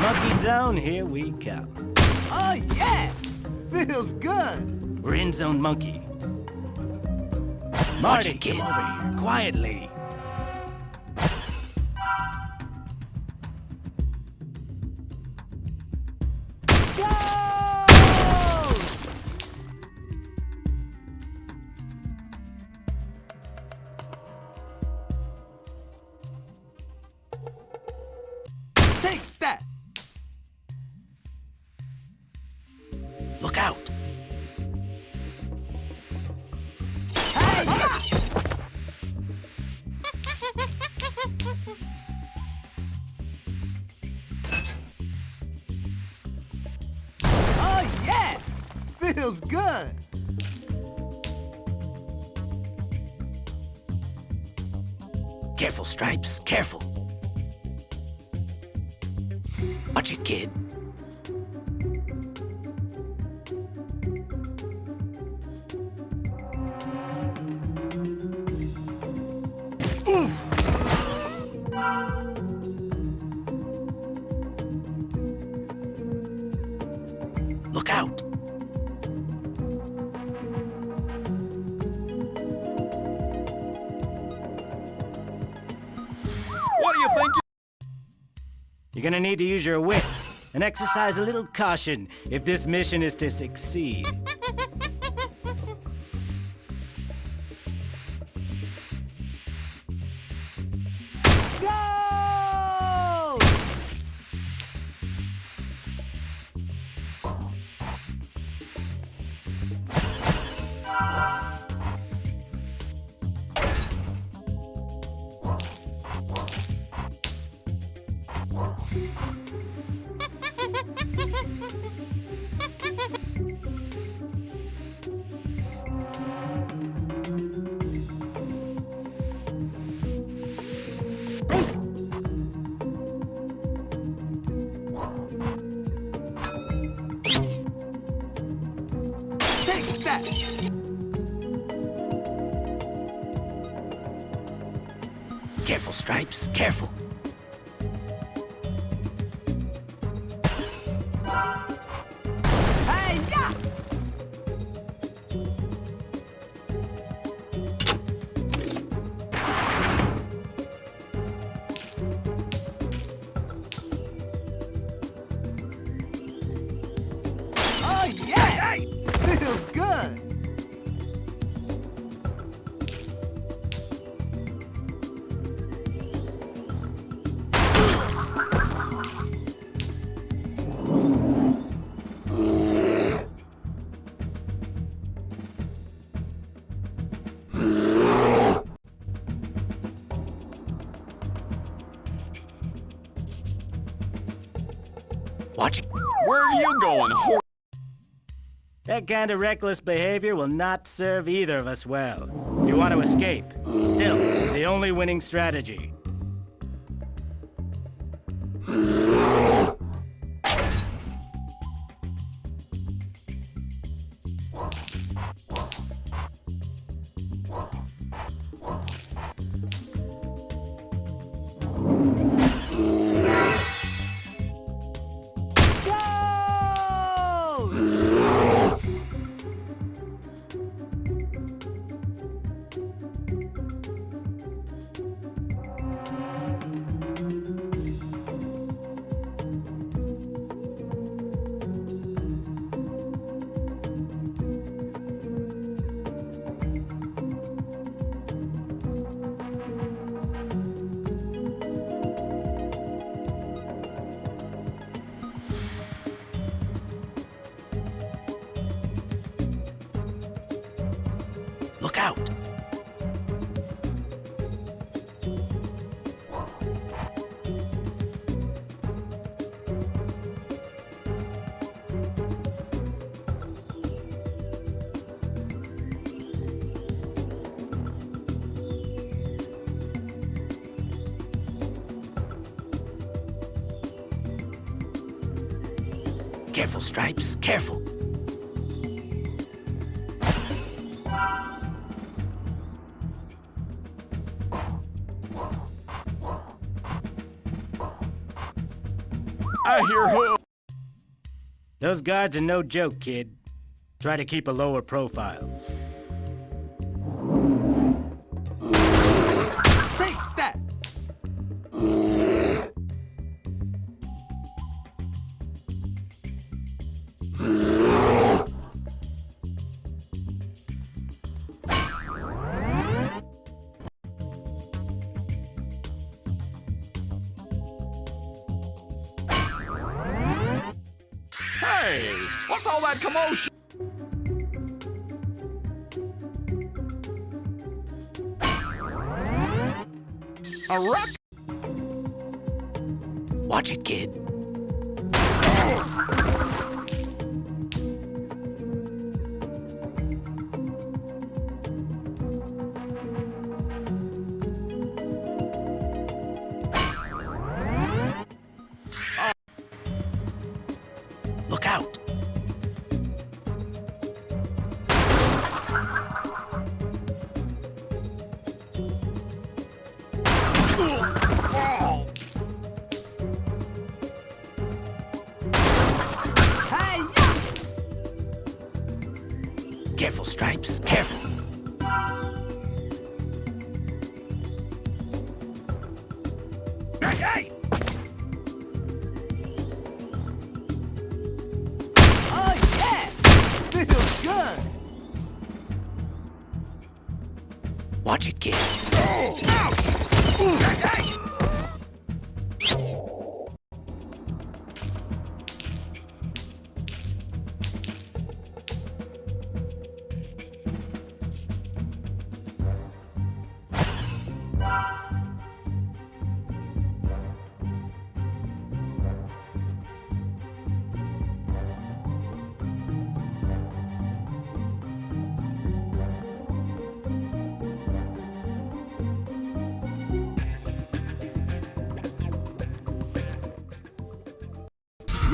Monkey Zone, here we come. Oh, yeah! Feels good! We're in Zone Monkey. Marty, come over here, quietly. Take that! Look out. Oh, yeah! Feels good! Careful, Stripes, careful. Watch it, kid. Look out. You're gonna need to use your wits and exercise a little caution if this mission is to succeed. Go! Careful, Stripes, careful. Watch it. Where are you going, whore? That kind of reckless behavior will not serve either of us well. You want to escape. Still, it's the only winning strategy. Look out. Careful, Stripes, careful. I hear who. Those guards are no joke, kid. Try to keep a lower profile. Hey, what's all that commotion? A wreck? Watch it, kid. Careful, Stripes. Careful. Hey! Oh, yeah! Feels good! Watch it, kid. Oh, ouch! Ooh, hey,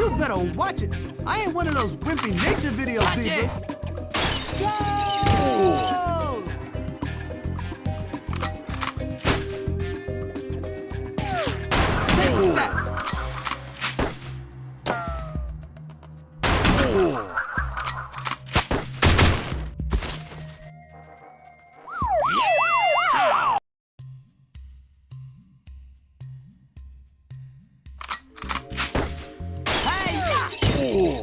You better watch it. I ain't one of those wimpy nature videos, Watch zebras. Go! Oh,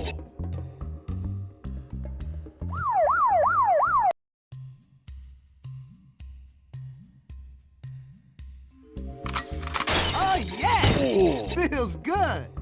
yeah! Feels good!